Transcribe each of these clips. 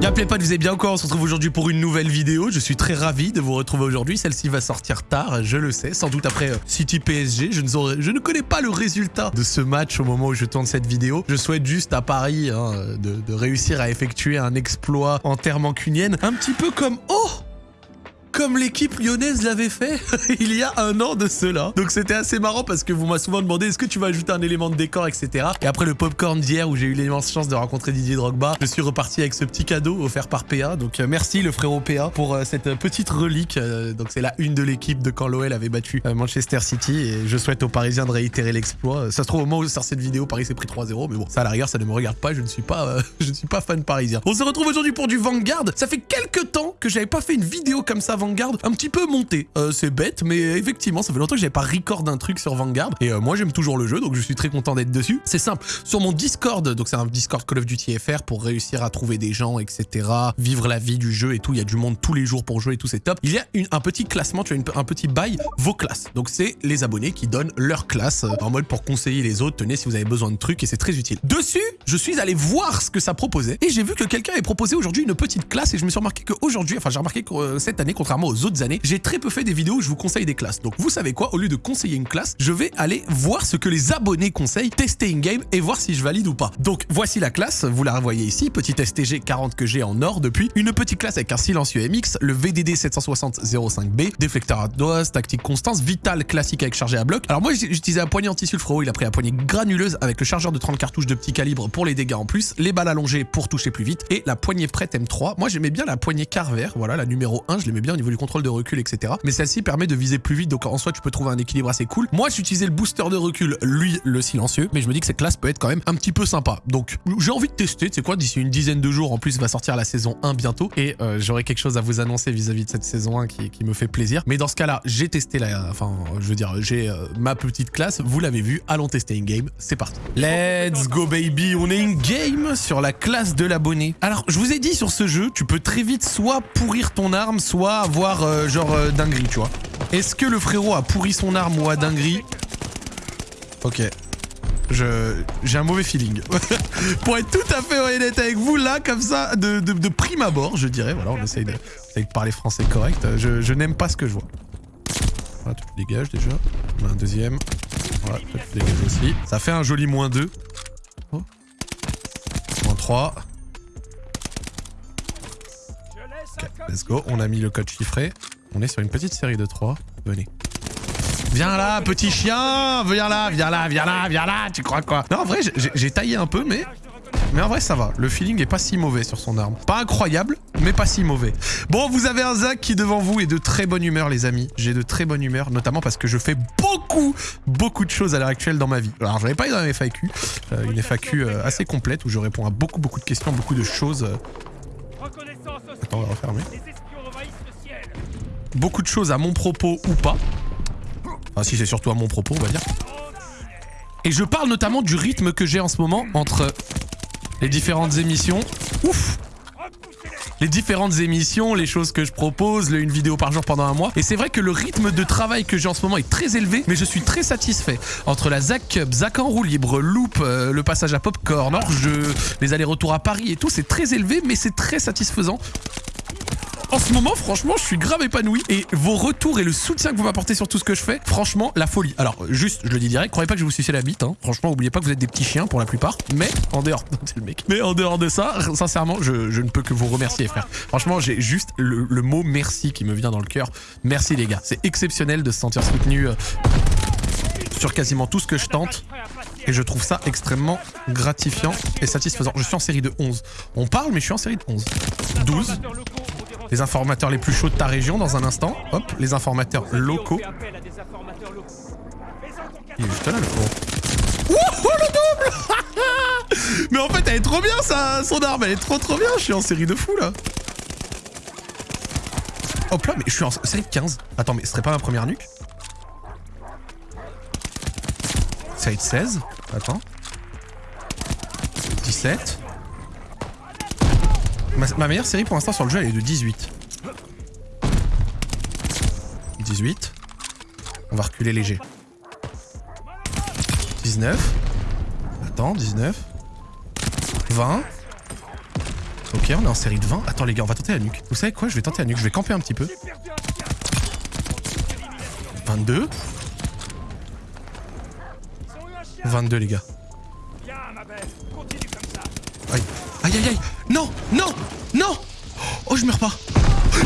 Y'a pas vous êtes bien encore On se retrouve aujourd'hui pour une nouvelle vidéo. Je suis très ravi de vous retrouver aujourd'hui. Celle-ci va sortir tard, je le sais, sans doute après euh, City PSG. Je ne, connais pas le résultat de ce match au moment où je tourne cette vidéo. Je souhaite juste à Paris hein, de, de réussir à effectuer un exploit en terre mancunienne. Un petit peu comme... Oh comme l'équipe lyonnaise l'avait fait il y a un an de cela. Donc c'était assez marrant parce que vous m'avez souvent demandé est-ce que tu vas ajouter un élément de décor, etc. Et après le popcorn d'hier où j'ai eu l'immense chance de rencontrer Didier Drogba, je suis reparti avec ce petit cadeau offert par PA. Donc euh, merci le frérot PA pour euh, cette petite relique. Euh, donc c'est la une de l'équipe de quand l'OL avait battu Manchester City et je souhaite aux Parisiens de réitérer l'exploit. Ça se trouve au moment où sort cette vidéo, Paris s'est pris 3-0, mais bon, ça à la rigueur, ça ne me regarde pas, je ne suis pas, je ne suis pas fan parisien. On se retrouve aujourd'hui pour du Vanguard. Ça fait quelques temps que j'avais pas fait une vidéo comme ça Vanguard, un petit peu monté. Euh, c'est bête, mais effectivement, ça fait longtemps que j'avais pas record un truc sur Vanguard. Et euh, moi, j'aime toujours le jeu, donc je suis très content d'être dessus. C'est simple. Sur mon Discord, donc c'est un Discord Call of Duty FR pour réussir à trouver des gens, etc. Vivre la vie du jeu et tout. Il y a du monde tous les jours pour jouer et tout, c'est top. Il y a un petit classement, tu as un petit bail vos classes. Donc c'est les abonnés qui donnent leur classe euh, en mode pour conseiller les autres. Tenez si vous avez besoin de trucs et c'est très utile. Dessus, je suis allé voir ce que ça proposait et j'ai vu que quelqu'un avait proposé aujourd'hui une petite classe et je me suis remarqué qu'aujourd'hui, enfin j'ai remarqué que cette année, contrairement aux autres années, j'ai très peu fait des vidéos où je vous conseille des classes. Donc vous savez quoi, au lieu de conseiller une classe, je vais aller voir ce que les abonnés conseillent, tester in-game et voir si je valide ou pas. Donc voici la classe, vous la revoyez ici, petit STG 40 que j'ai en or depuis, une petite classe avec un silencieux MX, le VDD 760-05B, déflecteur à dose, tactique constance, vital classique avec chargé à bloc. Alors moi j'utilisais un poignet anti-sulfuro, il a pris un poignet granuleuse avec le chargeur de 30 cartouches de petit calibre pour les dégâts en plus, les balles allongées pour toucher plus vite et la poignée prête M3. Moi j'aimais bien la poignée Carver, voilà la numéro 1, je l'aimais bien niveau du contrôle de recul etc. Mais celle-ci permet de viser plus vite, donc en soi tu peux trouver un équilibre assez cool. Moi j'utilisais le booster de recul, lui le silencieux, mais je me dis que cette classe peut être quand même un petit peu sympa. Donc j'ai envie de tester, tu sais quoi, d'ici une dizaine de jours, en plus va sortir la saison 1 bientôt, et euh, j'aurai quelque chose à vous annoncer vis-à-vis de cette saison 1 qui, me fait plaisir. Mais dans ce cas-là, j'ai testé la... Enfin, je veux dire, j'ai euh, ma petite classe, vous l'avez vu, allons tester in-game, c'est parti. Let's go baby, on est in-game sur la classe de l'abonné. Alors, je vous ai dit sur ce jeu, tu peux très vite soit pourrir ton arme, soit euh, genre dinguerie, tu vois. Est-ce que le frérot a pourri son arme ou a dinguerie Ok. J'ai un mauvais feeling. Pour être tout à fait honnête avec vous, là, comme ça, de, prime abord, je dirais. Voilà, on essaye de, parler français correct. Je, n'aime pas ce que je vois. Voilà, tu dégages déjà. Un deuxième. Voilà, tu aussi. Ça fait un joli moins 2. Oh. Moins 3. Let's go. On a mis le code chiffré. On est sur une petite série de 3. Venez. Viens là, petit chien Viens là, viens là, viens là, viens là Tu crois quoi? Non, en vrai, j'ai taillé un peu, mais... Mais en vrai, ça va. Le feeling est pas si mauvais sur son arme. Pas incroyable, mais pas si mauvais. Bon, vous avez un Zach qui, devant vous, est de très bonne humeur, les amis. J'ai de très bonne humeur, notamment parce que je fais beaucoup, beaucoup de choses à l'heure actuelle dans ma vie. Alors, j'en ai pas eu dans une FAQ. Euh, une FAQ euh, assez complète où je réponds à beaucoup, beaucoup de questions, beaucoup de choses. Attends, on va refermer beaucoup de choses à mon propos ou pas. Enfin, si c'est surtout à mon propos, on va dire. Et je parle notamment du rythme que j'ai en ce moment entre les différentes émissions. Ouf les différentes émissions, les choses que je propose, une vidéo par jour pendant un mois. Et c'est vrai que le rythme de travail que j'ai en ce moment est très élevé, mais je suis très satisfait. Entre la Zac Cup, Zac en roue libre, Loop, euh, le passage à Popcorn, hors-jeu, les allers-retours à Paris et tout, c'est très élevé, mais c'est très satisfaisant en ce moment, franchement, je suis grave épanoui. Et vos retours et le soutien que vous m'apportez sur tout ce que je fais, franchement, la folie. Alors, juste, je le dis direct, croyez pas que je vous sucer la bite. Hein. Franchement, oubliez pas que vous êtes des petits chiens pour la plupart. Mais en dehors, c'est le mec. Mais en dehors de ça, sincèrement, je, ne peux que vous remercier, frère. Franchement, j'ai juste le, mot merci qui me vient dans le cœur. Merci les gars. C'est exceptionnel de se sentir soutenu euh, sur quasiment tout ce que je tente. Et je trouve ça extrêmement gratifiant et satisfaisant. Je suis en série de 11. On parle, mais je suis en série de 11. 12 les informateurs les plus chauds de ta région dans un instant. Hop, les informateurs locaux. Il est juste là, le con. Wouhou, le double Mais en fait, elle est trop bien, ça, son arme. Elle est trop, trop bien. Je suis en série de fou, là. Hop là, mais je suis en série de 15. Attends, mais ce serait pas ma première nuque? Série de 16. Attends. 17. Ma, meilleure série pour l'instant sur le jeu, elle est de 18. 18. On va reculer léger. 19. Attends, 19. 20. Ok, on est en série de 20. Attends les gars, on va tenter la nuque. Vous savez quoi? Je vais tenter la nuque. Je vais camper un petit peu. 22. 22 les gars. Aïe. Aïe aïe aïe. Non, non, non. Oh, je meurs pas.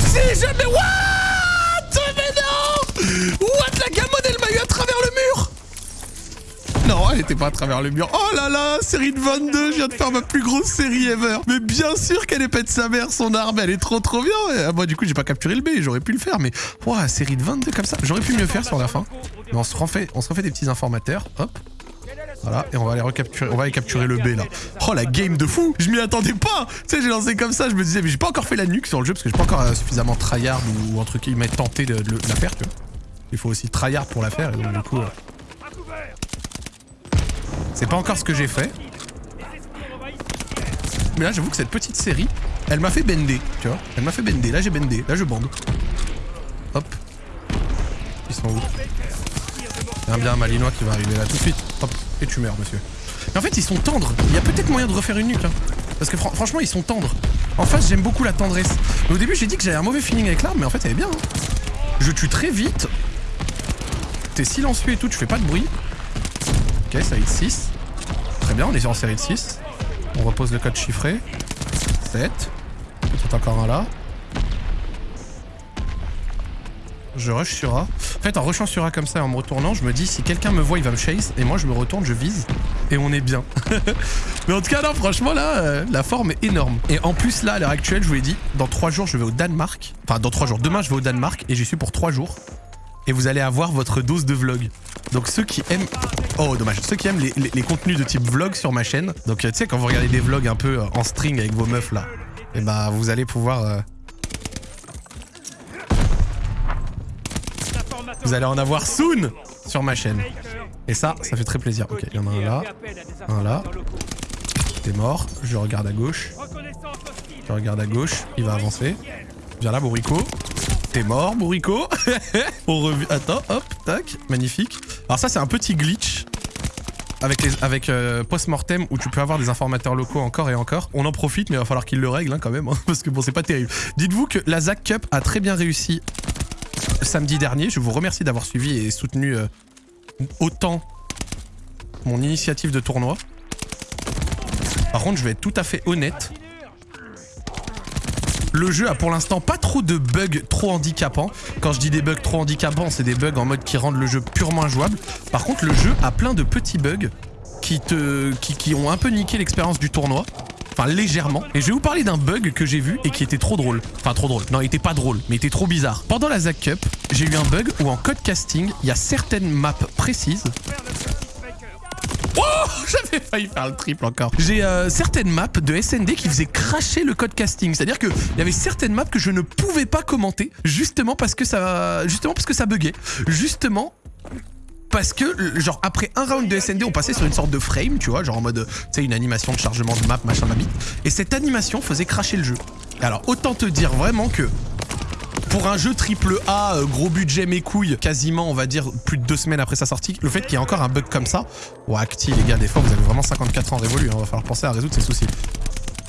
Si, jamais. What? Mais non What? La gamone, elle m'a eu à travers le mur non, elle était pas à travers le mur. Oh là là, série de 22, je viens de faire ma plus grosse série ever. Mais bien sûr qu'elle est pète sa mère, son arme, elle est trop trop bien. Ah, moi du coup, j'ai pas capturé le B, j'aurais pu le faire, mais ouah, série de 22 comme ça, j'aurais pu mieux faire sur la fin. Mais on se refait, on se refait des petits informateurs, hop. Voilà, et on va aller recapturer, on va aller capturer le B là. Oh la game de fou Je m'y attendais pas Tu sais, j'ai lancé comme ça, je me disais, mais j'ai pas encore fait la nuque sur le jeu parce que j'ai pas encore euh, suffisamment tryhard ou, entre guillemets tenté de, de, la faire, tu vois. Il faut aussi tryhard pour la faire, et donc du coup... Euh... C'est pas encore ce que j'ai fait. Mais là, j'avoue que cette petite série, elle m'a fait bender, tu vois. Elle m'a fait bender. Là, j'ai bendé. Là, je bande. Hop. Ils sont où? Un bien malinois qui va arriver là tout de suite. Et tu meurs, monsieur. Mais en fait, ils sont tendres. Il y a peut-être moyen de refaire une nuque. Hein. Parce que fr franchement, ils sont tendres. En face, j'aime beaucoup la tendresse. Au début, j'ai dit que j'avais un mauvais feeling avec l'arme, mais en fait, elle est bien. Hein. Je tue très vite. T'es silencieux et tout, tu fais pas de bruit. Ok, série de 6. Très bien, on est en série de 6. On repose le code chiffré. 7. Peut-être encore un là. Je rush sur A. En fait, en rushant sur A comme ça et en me retournant, je me dis si quelqu'un me voit, il va me chase. Et moi, je me retourne, je vise. Et on est bien. Mais en tout cas, non, franchement, là, euh, la forme est énorme. Et en plus, là, à l'heure actuelle, je vous l'ai dit, dans 3 jours, je vais au Danemark. Enfin, dans 3 jours. Demain, je vais au Danemark et j'y suis pour 3 jours. Et vous allez avoir votre dose de vlog. Donc ceux qui aiment... Oh, dommage. Ceux qui aiment les, contenus de type vlog sur ma chaîne. Donc, tu sais, quand vous regardez des vlogs un peu en string avec vos meufs, là. Et bah, vous allez pouvoir... Euh... Vous allez en avoir soon sur ma chaîne. Et ça, ça fait très plaisir. Ok, il y en a un là. Un là. T'es mort. Je regarde à gauche. Je regarde à gauche. Il va avancer. Viens là, Bourrico. T'es mort, Bourrico. On revient. Attends, hop, tac. Magnifique. Alors ça, c'est un petit glitch. Avec, avec euh, post-mortem où tu peux avoir des informateurs locaux encore et encore. On en profite, mais il va falloir qu'ils le règlent hein, quand même. Hein, parce que bon, c'est pas terrible. Dites-vous que la Zack Cup a très bien réussi samedi dernier. Je vous remercie d'avoir suivi et soutenu euh, autant mon initiative de tournoi. Par contre, je vais être tout à fait honnête. Le jeu a pour l'instant pas trop de bugs trop handicapants. Quand je dis des bugs trop handicapants, c'est des bugs en mode qui rendent le jeu purement injouable. Par contre, le jeu a plein de petits bugs qui ont un peu niqué l'expérience du tournoi. Enfin, légèrement. Et je vais vous parler d'un bug que j'ai vu et qui était trop drôle. Enfin, trop drôle. Non, il était pas drôle, mais il était trop bizarre. Pendant la Zack Cup, j'ai eu un bug où en code casting, il y a certaines maps précises Oh J'avais failli faire le triple encore. J'ai euh, certaines maps de SND qui faisaient cracher le code casting. C'est-à-dire qu'il y avait certaines maps que je ne pouvais pas commenter justement parce que ça, justement parce que ça buguait. Justement parce que, genre, après un round de SND, on passait sur une sorte de frame, tu vois, genre en mode, tu sais, une animation de chargement de map, machin, ma bite. Et cette animation faisait cracher le jeu. Alors, autant te dire vraiment que pour un jeu triple A, euh, gros budget mes couilles, quasiment on va dire plus de deux semaines après sa sortie, le fait qu'il y ait encore un bug comme ça, ouais acti les gars, des fois vous avez vraiment 54 ans révolu, hein, va falloir penser à résoudre ces soucis.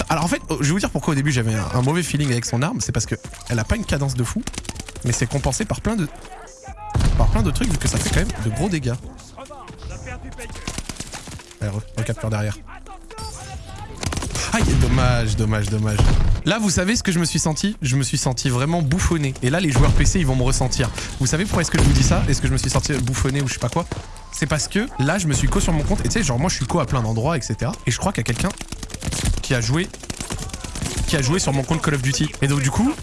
Alors en fait, je vais vous dire pourquoi au début j'avais un, un, mauvais feeling avec son arme, c'est parce que elle a pas une cadence de fou, mais c'est compensé par plein de par plein de trucs vu que ça fait quand même de gros dégâts. Allez, recapture derrière. Aïe, dommage, dommage, dommage. Là, vous savez ce que je me suis senti? Je me suis senti vraiment bouffonné. Et là, les joueurs PC, ils vont me ressentir. Vous savez pourquoi est-ce que je vous dis ça? Est-ce que je me suis senti bouffonné ou je sais pas quoi? C'est parce que là, je me suis co sur mon compte. Et tu sais, genre, moi, je suis co à plein d'endroits, etc. Et je crois qu'il y a quelqu'un qui a joué qui a joué sur mon compte Call of Duty. Et donc, du coup,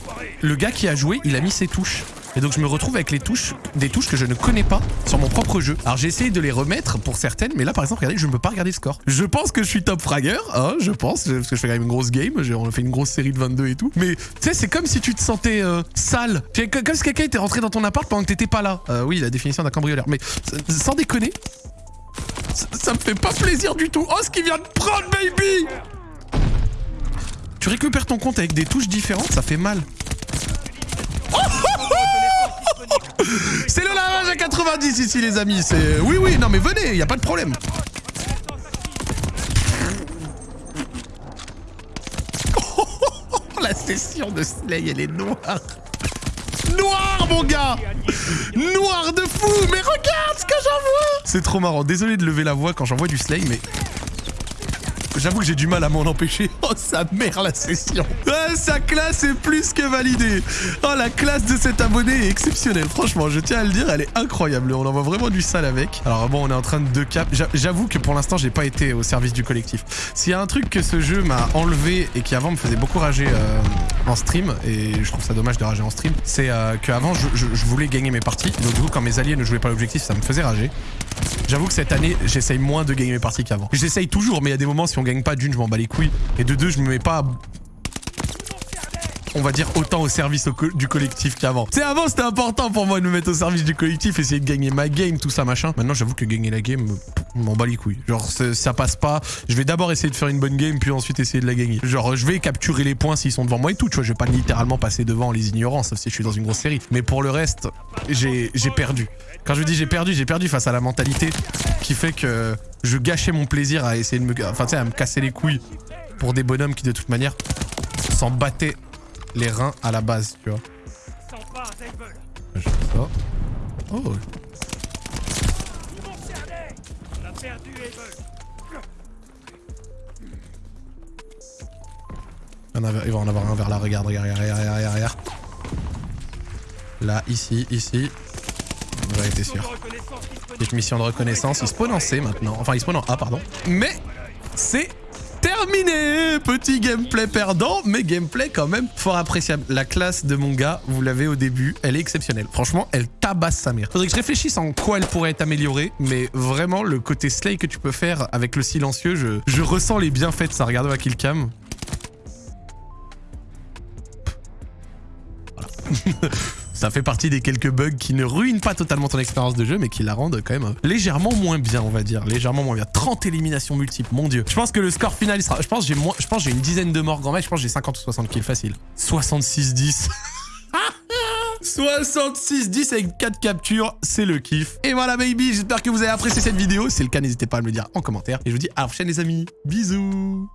le gars qui a joué, il a mis ses touches. Et donc je me retrouve avec les touches, des touches que je ne connais pas sur mon propre jeu. Alors j'ai essayé de les remettre pour certaines, mais là par exemple, regardez, je ne peux pas regarder le score. Je pense que je suis top fragger, hein, je pense, parce que je fais quand même une grosse game, on a fait une grosse série de 22 et tout. Mais tu sais, c'est comme si tu te sentais euh, sale. Comme si quelqu'un était rentré dans ton appart pendant que t'étais pas là. Euh, oui, la définition d'un cambrioleur. Mais sans déconner, ça, me fait pas plaisir du tout. Oh, ce qu'il vient de prendre, baby Tu récupères ton compte avec des touches différentes, ça fait mal. C'est le lavage à 90 ici les amis, c'est... Oui oui, non mais venez, y a pas de problème. La session de Slay, elle est noire. Noir, mon gars Noir de fou Mais regarde ce que j'envoie C'est trop marrant. Désolé de lever la voix quand j'envoie du Slay, mais J'avoue que j'ai du mal à m'en empêcher. Oh, sa mère, la session. sa classe est plus que validée. Oh, la classe de cet abonné est exceptionnelle. Franchement, je tiens à le dire, elle est incroyable. On envoie vraiment du sale avec. Alors bon, on est en train de cap. J'avoue que pour l'instant, j'ai pas été au service du collectif. S'il y a un truc que ce jeu m'a enlevé et qui avant me faisait beaucoup rager euh, en stream, et je trouve ça dommage de rager en stream, c'est euh, qu'avant, je, voulais gagner mes parties. Donc du coup, quand mes alliés ne jouaient pas l'objectif, ça me faisait rager. J'avoue que cette année, j'essaye moins de gagner mes parties qu'avant. J'essaye toujours, mais il y a des moments, si on gagne pas d'une, je m'en bats les couilles. Et de deux, je me mets pas on va dire, autant au service du collectif qu'avant. C'est avant, c'était important pour moi de me mettre au service du collectif, essayer de gagner ma game, tout ça, machin. Maintenant, j'avoue que gagner la game, m'en bat les couilles. Genre, ça passe pas. Je vais d'abord essayer de faire une bonne game, puis ensuite essayer de la gagner. Genre, je vais capturer les points s'ils sont devant moi et tout, tu vois. Je vais pas littéralement passer devant les ignorants, sauf si je suis dans une grosse série. Mais pour le reste, j'ai perdu. Quand je dis j'ai perdu, j'ai perdu face à la mentalité qui fait que je gâchais mon plaisir à essayer de me... Enfin, à me casser les couilles pour des bonhommes qui, de toute manière, s'en battaient les reins à la base, tu vois. Je fais ça. Oh. Il va en avoir un vers là, regarde, regarde, regarde, regarde, regarde. Là, ici, ici. J'aurais été sûr. Petite mission de reconnaissance. Il spawn en C maintenant. Enfin, il spawn en A, pardon. Mais c'est terminé Petit gameplay perdant, mais gameplay quand même fort appréciable. La classe de mon gars, vous l'avez au début, elle est exceptionnelle. Franchement, elle tabasse sa mère. Faudrait que je réfléchisse en quoi elle pourrait être améliorée, mais vraiment, le côté slay que tu peux faire avec le silencieux, je, ressens les bienfaits de ça. Regardez à Killcam. Voilà. Ça fait partie des quelques bugs qui ne ruinent pas totalement ton expérience de jeu, mais qui la rendent quand même légèrement moins bien, on va dire. Légèrement moins bien. 30 éliminations multiples, mon dieu. Je pense que le score final, sera... Je pense que j'ai j'ai une dizaine de morts grand match. Je pense que j'ai 50 ou 60 kills facile. 66-10. 66-10 avec 4 captures, c'est le kiff. Et voilà baby, j'espère que vous avez apprécié cette vidéo. Si c'est le cas, n'hésitez pas à me le dire en commentaire. Et je vous dis à la prochaine les amis. Bisous